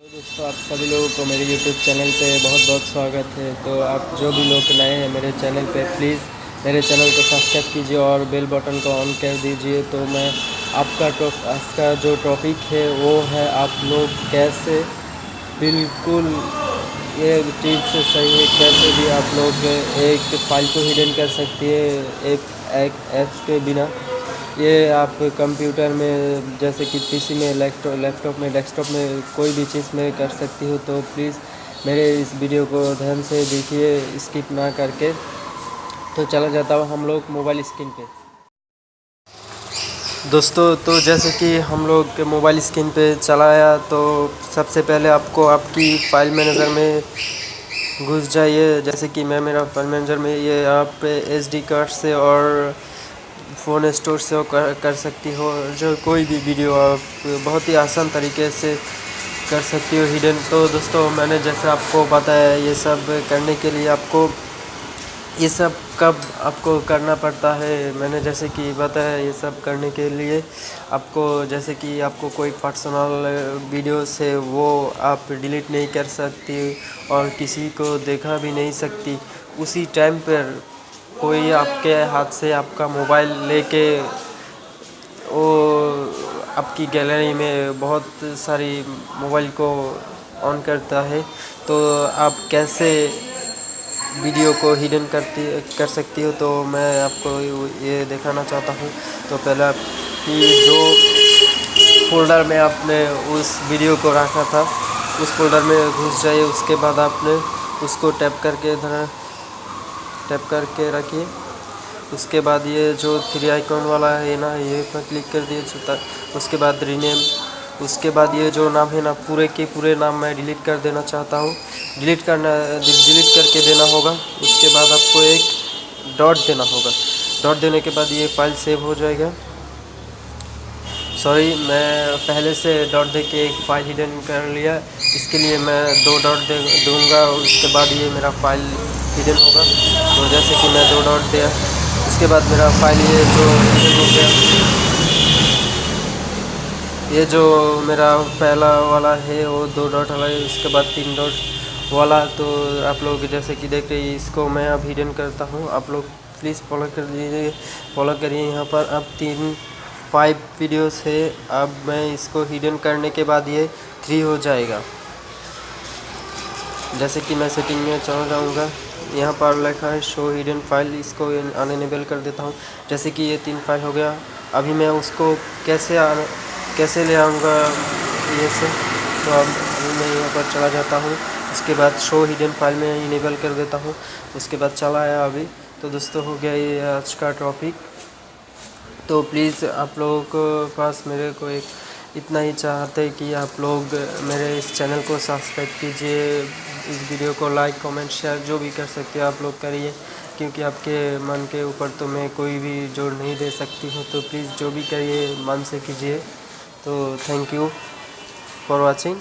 तो दोस्तों, आप सभी लोगों को मेरे YouTube चैनल पे बहुत बहुत स्वागत है। तो आप जो भी लोग नए हैं मेरे चैनल पे प्लीज़ मेरे चैनल को सब्सक्राइब कीजिए और बेल बटन को ऑन कर दीजिए। तो मैं आपका टॉप आज का जो टॉपिक है, वो है आप लोग कैसे बिल्कुल ये टिप्स सही है, कैसे भी आप लोग एक फ़ाइल को हिडन कर सकती है, एक ऐप्स के बिना। ये आप कंप्यूटर में, जैसे कि पीसी में, लैपटॉप में, डेस्कटॉप में कोई भी चीज़ में कर सकती हो तो प्लीज़ मेरे इस वीडियो को ध्यान से देखिए, स्किप ना करके। तो चला जाता हूँ हम लोग मोबाइल स्क्रीन पे। दोस्तों तो जैसे कि हम लोग मोबाइल स्क्रीन पे चलाया तो सबसे पहले आपको आपकी फ़ाइल मैनेजर में घुस जाइए। जैसे कि मैं, मेरा फ़ाइल मैनेजर में ये आप एस डी कार्ड से और फ़ोन स्टोर से कर, कर सकती हो जो कोई भी वीडियो आप बहुत ही आसान तरीके से कर सकती हो हिडन तो दोस्तों मैंने जैसे आपको बताया ये सब करने के लिए आपको ये सब कब आपको करना पड़ता है मैंने जैसे कि बताया ये सब करने के लिए आपको जैसे कि आपको कोई पर्सनल वीडियो से वो आप डिलीट नहीं कर सकती और किसी को देखा भी नहीं सकती। उसी टाइम पर कोई आपके हाथ से आपका मोबाइल लेके वो आपकी गैलरी में बहुत सारी मोबाइल को ऑन करता है तो आप कैसे वीडियो को हिडन करती, कर सकती हो? तो मैं आपको ये दिखाना चाहता हूँ। तो पहले आपकी जो फोल्डर में आपने उस वीडियो को रखा था, उस फोल्डर में घुस जाइए, उसके बाद आपने उसको टैप करके इधर टैप करके रखिए उसके बाद ये जो थ्री आइकॉन वाला है ना, ये पर क्लिक कर दिए उसके बाद रीनेम उसके बाद ये जो नाम है ना, पूरे के पूरे नाम मैं डिलीट कर देना चाहता हूँ। डिलीट करना डिलीट करके देना होगा। उसके बाद आपको एक डॉट देना होगा। डॉट देने के बाद ये फ़ाइल सेव हो जाएगा। सॉरी मैं पहले से डॉट दे के एक फ़ाइल हिडन कर लिया। इसके लिए मैं दो डॉट दे दूँगा। उसके बाद ये मेरा फ़ाइल हिडन होगा। तो जैसे कि मैं दो डॉट दिया। उसके बाद मेरा फ़ाइल ये जो हो गया, ये जो मेरा पहला वाला है, वो दो डॉट वाला है उसके बाद तीन डॉट वाला। तो आप लोग जैसे कि देख रहे इसको मैं अब हिडन करता हूँ। आप लोग प्लीज़ फॉलो कर दीजिए फॉलो करिए यहाँ पर। अब तीन फाइव वीडियोस है। अब मैं इसको हिडन करने के बाद ये थ्री हो जाएगा। जैसे कि मैं सेटिंग में चला जाऊँगा। यहाँ पर लिखा है शो हिडन फ़ाइल इसको अनएबल कर देता हूँ। जैसे कि ये तीन फ़ाइल हो गया। अभी मैं उसको कैसे कैसे ले आऊँगा ये से तो अब अभी मैं यहाँ पर चला जाता हूँ। उसके बाद शो हिडन फ़ाइल में इनेबल कर देता हूँ। उसके बाद चला आया अभी। तो दोस्तों, हो गया ये आज का टॉपिक तो प्लीज़ आप लोगों को पास मेरे को एक इतना ही चाहते कि आप लोग मेरे इस चैनल को सब्सक्राइब कीजिए। इस वीडियो को लाइक, कमेंट शेयर जो भी कर सकते हो आप लोग करिए, क्योंकि आपके मन के ऊपर तो मैं कोई भी ज़ोर नहीं दे सकती हूँ तो प्लीज़ जो भी करिए, मन से कीजिए। तो थैंक यू फॉर वॉचिंग